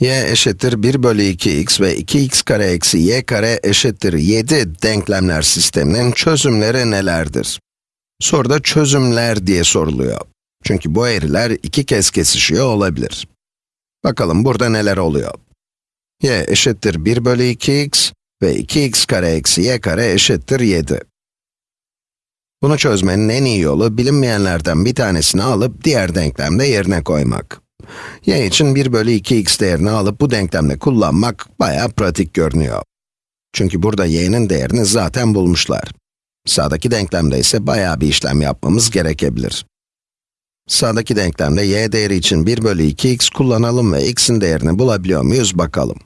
y eşittir 1 bölü 2x ve 2x kare eksi y kare eşittir 7 denklemler sisteminin çözümleri nelerdir? Soruda çözümler diye soruluyor. Çünkü bu eğriler iki kez kesişiyor olabilir. Bakalım burada neler oluyor? y eşittir 1 bölü 2x ve 2x kare eksi y kare eşittir 7. Bunu çözmenin en iyi yolu bilinmeyenlerden bir tanesini alıp diğer denklemde yerine koymak. Y için 1 bölü 2x değerini alıp bu denklemde kullanmak bayağı pratik görünüyor. Çünkü burada y'nin değerini zaten bulmuşlar. Sağdaki denklemde ise bayağı bir işlem yapmamız gerekebilir. Sağdaki denklemde y değeri için 1 bölü 2x kullanalım ve x'in değerini bulabiliyor muyuz bakalım.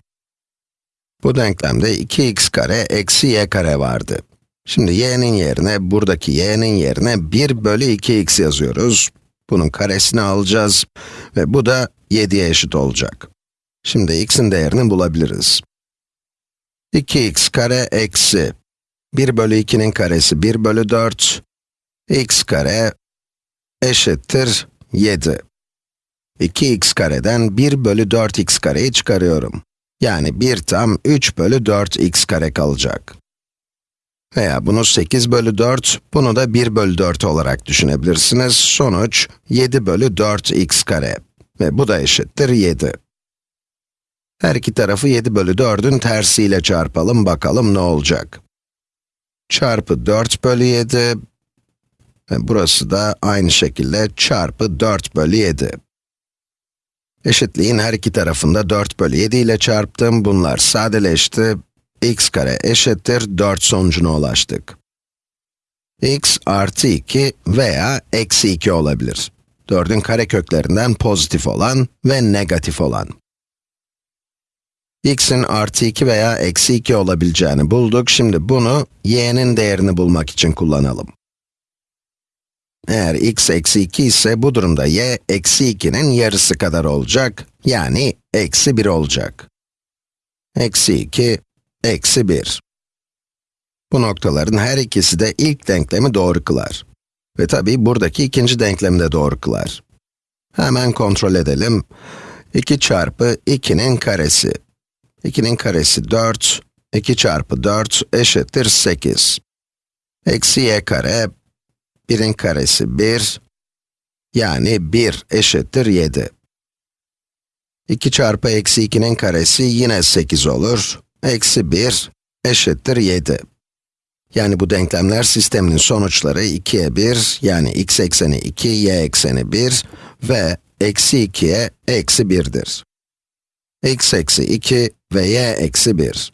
Bu denklemde 2x kare eksi y kare vardı. Şimdi y'nin yerine, buradaki y'nin yerine 1 bölü 2x yazıyoruz. Bunun karesini alacağız ve bu da 7'ye eşit olacak. Şimdi x'in değerini bulabiliriz. 2x kare eksi 1 bölü 2'nin karesi 1 bölü 4, x kare eşittir 7. 2x kareden 1 bölü 4x kareyi çıkarıyorum. Yani 1 tam 3 bölü 4x kare kalacak. Veya bunu 8 bölü 4, bunu da 1 bölü 4 olarak düşünebilirsiniz. Sonuç 7 bölü 4x kare. Ve bu da eşittir 7. Her iki tarafı 7 bölü 4'ün tersiyle çarpalım, bakalım ne olacak. Çarpı 4 bölü 7, ve burası da aynı şekilde çarpı 4 bölü 7. Eşitliğin her iki tarafında 4 bölü 7 ile çarptım, bunlar sadeleşti. X kare eşittir 4 sonucuna ulaştık. x artı 2 veya eksi 2 olabilir. 4'ün kareköklerinden pozitif olan ve negatif olan. x'in artı 2 veya eksi 2 olabileceğini bulduk. Şimdi bunu y'nin değerini bulmak için kullanalım. Eğer x eksi 2 ise bu durumda y eksi 2'nin yarısı kadar olacak, yani eksi 1 olacak. Eksi 2, eksi 1. Bu noktaların her ikisi de ilk denklemi doğru kılar. Ve tabii buradaki ikinci denklemi de doğru kılar. Hemen kontrol edelim. 2 çarpı 2'nin karesi. 2'nin karesi 4, 2 çarpı 4 eşittir 8. Eksi y kare 1'in karesi 1, yani 1 eşittir 7. 2 çarpı eksi 2'nin karesi yine 8 olur. Eksi 1 eşittir 7. Yani bu denklemler sisteminin sonuçları 2'ye 1, yani x ekseni 2, y ekseni 1 ve eksi 2'ye eksi 1'dir. x eksi 2 ve y eksi 1.